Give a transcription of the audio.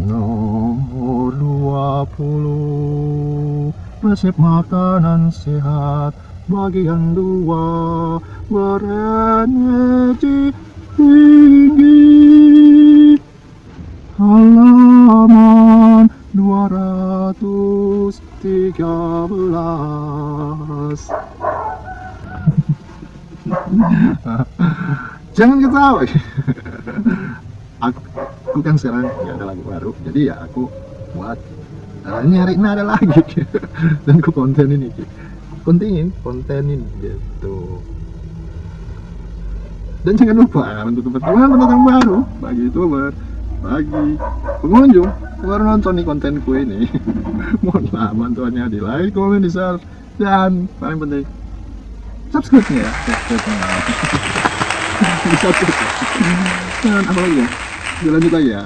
Nomor 20 Resep makanan sehat Bagian dua. Berenergi tinggi. Halaman 213 Jangan ketawa. Aku, aku kan sekarang nggak ada lagu baru jadi ya aku buat uh, nyari nada lagi. Dan aku konten ini kontenin kontenin gitu. Dan jangan lupa untuk teman-teman penonton baru bagi youtuber bagi pengunjung baru nonton nih kontenku ini. Mohonlah bantuannya di like, komen, di share dan paling penting subscribe ya subscribe nya di subscribe dan apa lagi? ya lanjut lagi ya